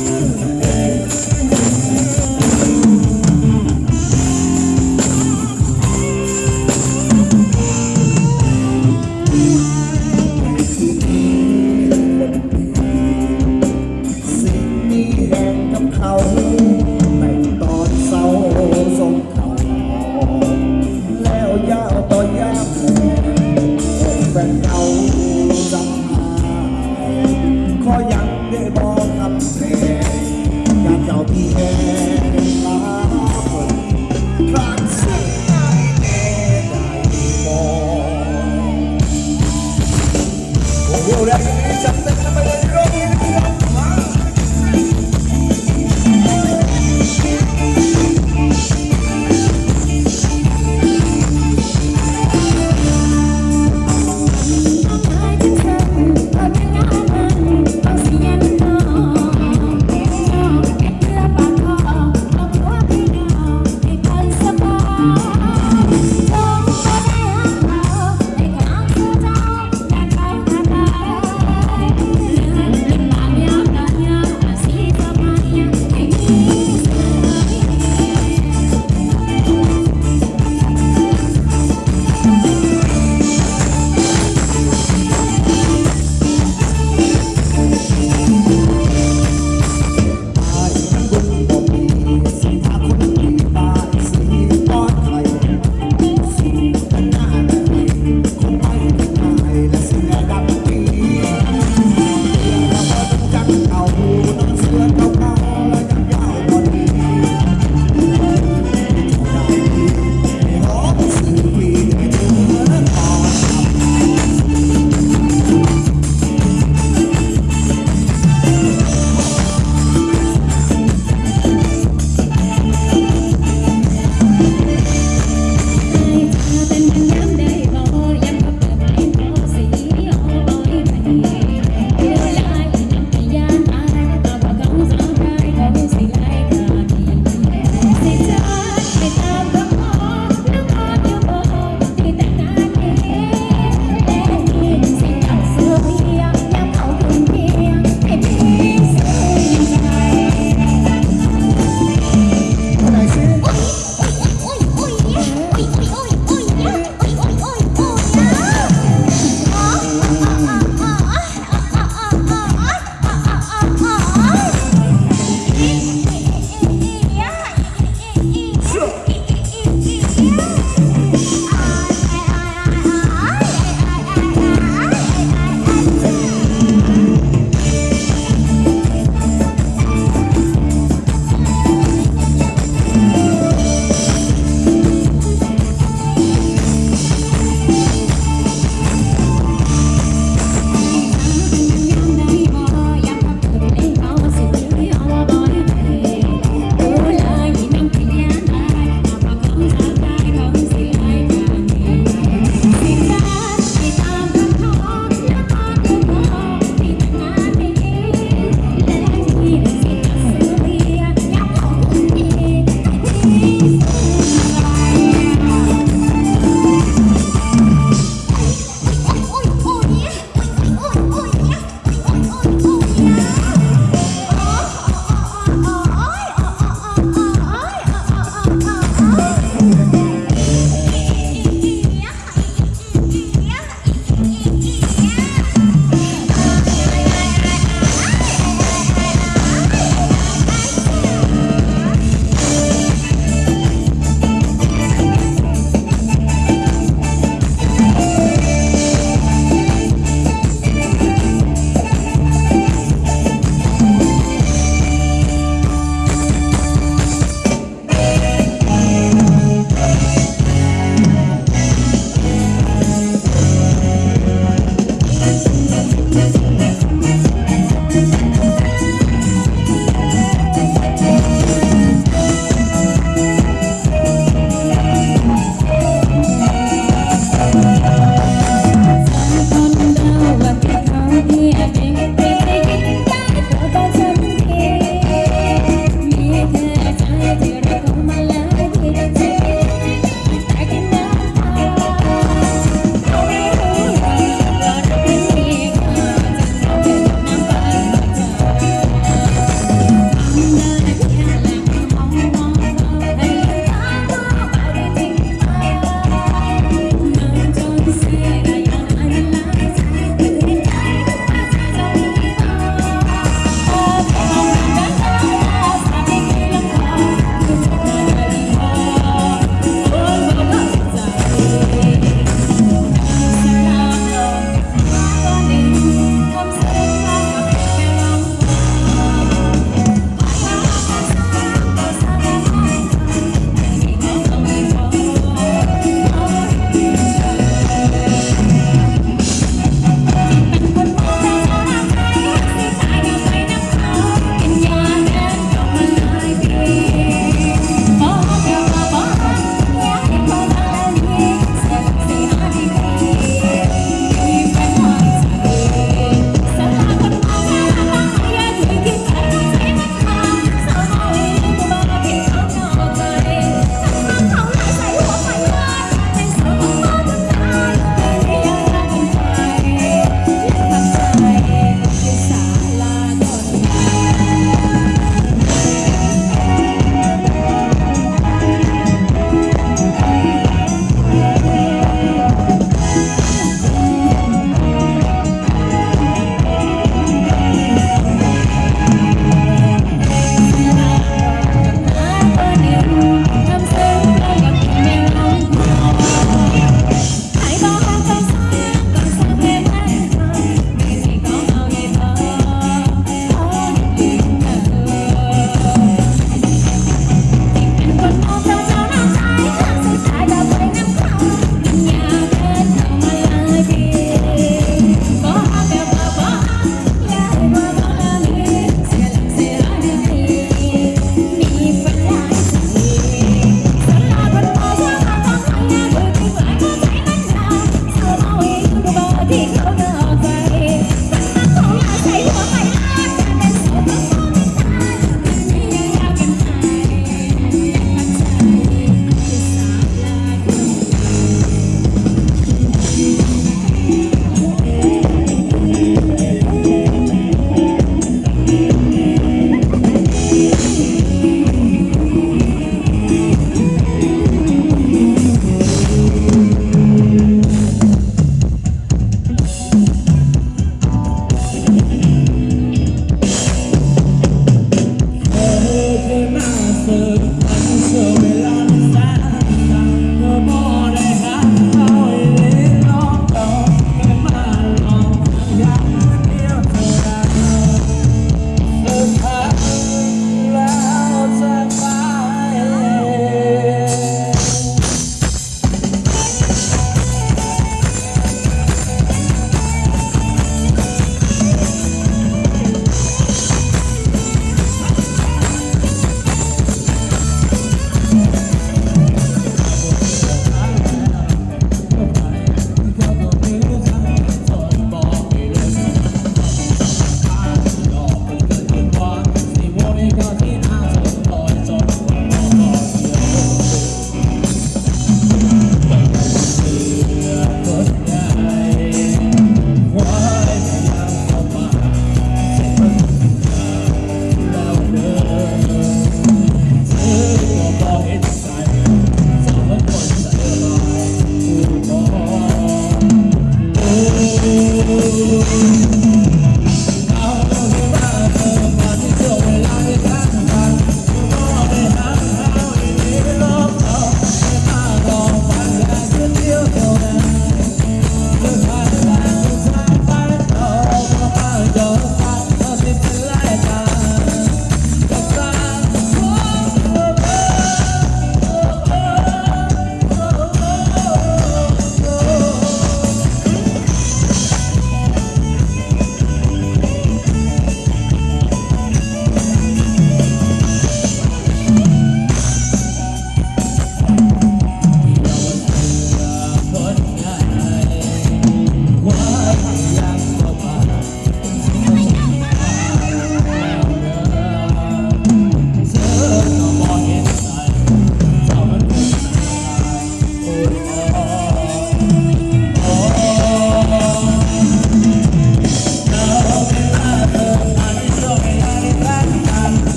Mm-hmm. da Santa